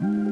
mm you.